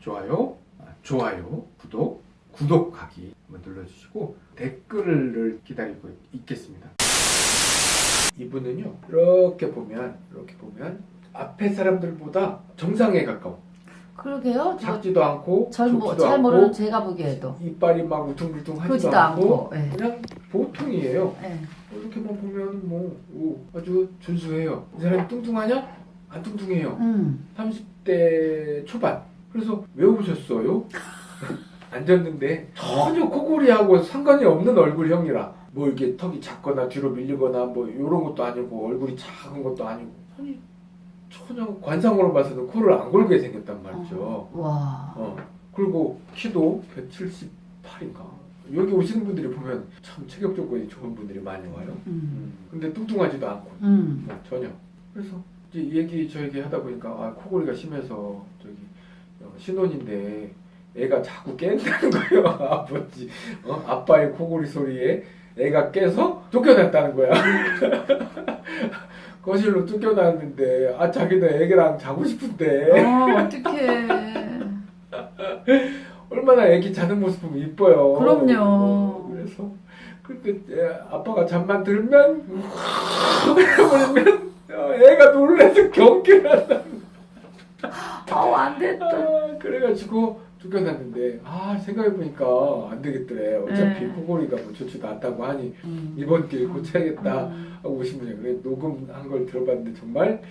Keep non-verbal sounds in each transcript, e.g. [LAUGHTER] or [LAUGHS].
좋아요, 아, 좋아요, 구독, 구독하기 눌러주시고 댓글을 기다리고 있겠습니다. 이분은요 이렇게 보면 이렇게 보면 앞에 사람들보다 정상에 가까워. 그러게요. 저, 작지도 않고 잘, 모, 좁지도 잘 않고 모르는 제가 보기에도 이빨이 막 우퉁불퉁하지도 않고, 않고. 예. 그냥 보통이에요. 예. 이렇게만 보면 뭐 오, 아주 준수해요. 이 사람이 뚱뚱하냐? 안 뚱뚱해요. 음. 30대 초반. 그래서 왜 오셨어요? 앉았는데 전혀 코골이하고 상관이 없는 얼굴형이라 뭐 이렇게 턱이 작거나 뒤로 밀리거나 뭐 이런 것도 아니고 얼굴이 작은 것도 아니고 아니 전혀 관상으로 봐서는 코를 안 골게 생겼단 말이죠. 와. 어. 그리고 키도 178인가. 여기 오시는 분들이 보면 참 체격 조건이 좋은 분들이 많이 와요. 음. 근데 뚱뚱하지도 않고 음. 어, 전혀. 그래서 이제 얘기 저에게 하다 보니까 아, 코골이가 심해서 저기 어, 신혼인데 애가 자꾸 깬다는 [LAUGHS] 거예요. 아버지, 어? 아빠의 코골이 소리에 애가 깨서 쫓겨났다는 거야. [LAUGHS] 거실로 쫓겨났는데 아 자기도 애기랑 자고 싶은데 어, 어떡해. [LAUGHS] 얼마나 애기 자는 모습 보면 이뻐요. 그럼요. 어, 그래서 애, 아빠가 잠만 들면 그러면 어, 애가 놀라서 경기를 한다. 아우, 안 됐다. 아, 그래가지고 쫓겨났는데 아 생각해보니까 안 되겠더래. 어차피 네. 코골이가 뭐 좋지도 않다고 하니 음. 이번 기회에 고쳐야겠다 음. 하고 오신 분이 그래 녹음한 걸 들어봤는데 정말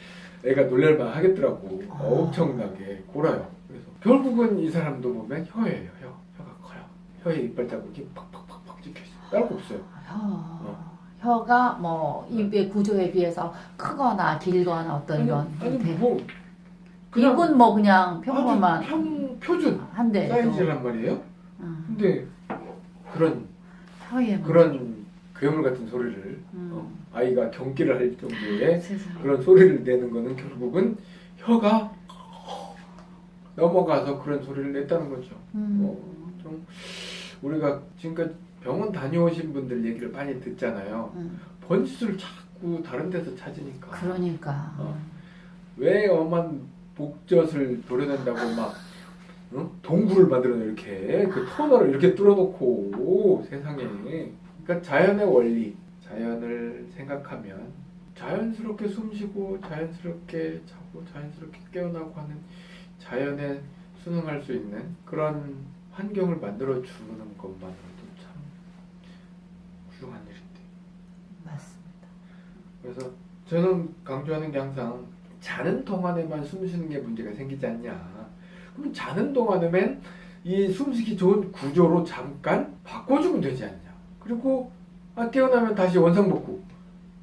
애가 놀랄만 하겠더라고. 아. 엄청나게 골아요. 그래서 결국은 이 사람도 보면 혀예요. 혀. 혀가 커요. 혀에 이빨 자국이 팍팍팍팍 찍혀있어. 딸거 없어요. 혀. 혀가 뭐 입의 구조에 비해서 크거나 길거나 어떤 이런 아니, 아니 형태. 뭐 그냥 입은 뭐 그냥 평범한 평, 표준 한데 사이즈란 말이에요. 음. 근데 그런 뭐. 그런 괴물 같은 소리를 음. 어, 아이가 경기를 할 정도의. 그런 소리를 내는 거는 결국은 혀가 넘어가서 그런 소리를 냈다는 거죠. 음. 어, 좀 우리가 지금까지 병원 다녀오신 분들 얘기를 많이 듣잖아요. 음. 번짓을 자꾸 다른 데서 찾으니까 그러니까. 어. 왜 엄한 복젖을 도려낸다고 막 응? 동굴을 만들어내 이렇게 그 터널을 이렇게 뚫어놓고 세상에 그러니까 자연의 원리 자연을 생각하면 자연스럽게 숨쉬고 자연스럽게 자고 자연스럽게 깨어나고 하는 자연에 순응할 수 있는 그런 환경을 만들어 주는 것만으로도 참 훌륭한 일인데 맞습니다. 그래서 저는 강조하는 게 항상 자는 동안에만 숨 쉬는 게 문제가 생기지 않냐. 그럼 자는 동안에만 이 숨쉬기 좋은 구조로 잠깐 바꿔주면 되지 않냐. 그리고 아, 깨어나면 다시 원상복구.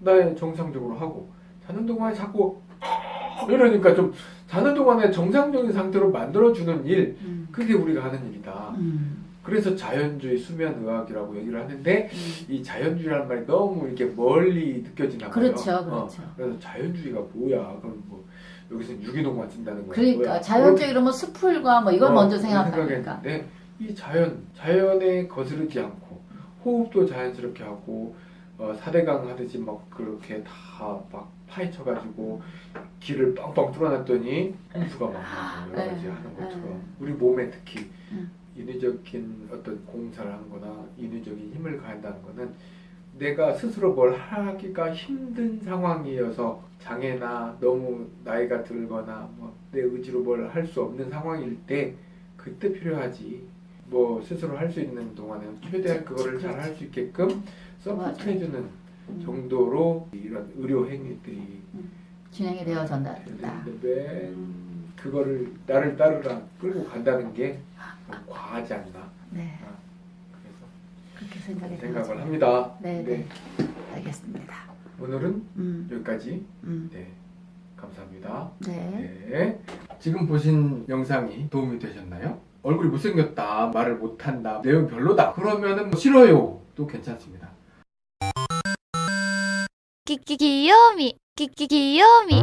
나 정상적으로 하고 자는 동안에 자꾸 [LAUGHS] 이러니까 좀 자는 동안에 정상적인 상태로 만들어주는 일 음. 그게 우리가 하는 일이다. 음. 그래서 자연주의 수면의학이라고 얘기를 하는데 음. 이 자연주의라는 말이 너무 이렇게 멀리 느껴지나 봐요. 그렇죠, 어, 그렇죠. 그래서 자연주의가 뭐야? 그럼 뭐 여기서 유기농만 쓴다는 거야? 그러니까 뭐야? 자연적 이러면 숲풀과 뭐 이걸 어, 먼저 생각하니까. 이 자연, 자연에 거스르지 않고 호흡도 자연스럽게 하고 어, 사대강 하듯이 막 그렇게 다 막 파헤쳐가지고 길을 빵빵 뚫어놨더니 홍수가 막 나고 여러 가지 네, 하는 것처럼 네. 우리 몸에 특히 음. 인위적인 어떤 공사를 하는 거나 인위적인 힘을 가한다는 거는 내가 스스로 뭘 하기가 힘든 상황이어서 장애나 너무 나이가 들거나 뭐 내 의지로 뭘 할 수 없는 상황일 때 그때 필요하지 뭐 스스로 할 수 있는 동안에는 최대한 그거를. 잘 할 수 있게끔 서포트해주는 음. 정도로 이런 의료 행위들이 진행이 되어진다. 되는데 맨 음. 그거를 나를 따르라 끌고 간다는 게 과하지 않나. 네. 아, 그래서 그렇게 생각이 생각을 합니다. 네, 네, 네. 알겠습니다. 오늘은 음. 여기까지. 음. 네. 감사합니다. 네. 네. 지금 보신 영상이 도움이 되셨나요? 얼굴이 못생겼다, 말을 못한다, 내용 별로다 그러면은 뭐 싫어요 또 괜찮습니다. 끼끼 귀요미 끼끼 귀요미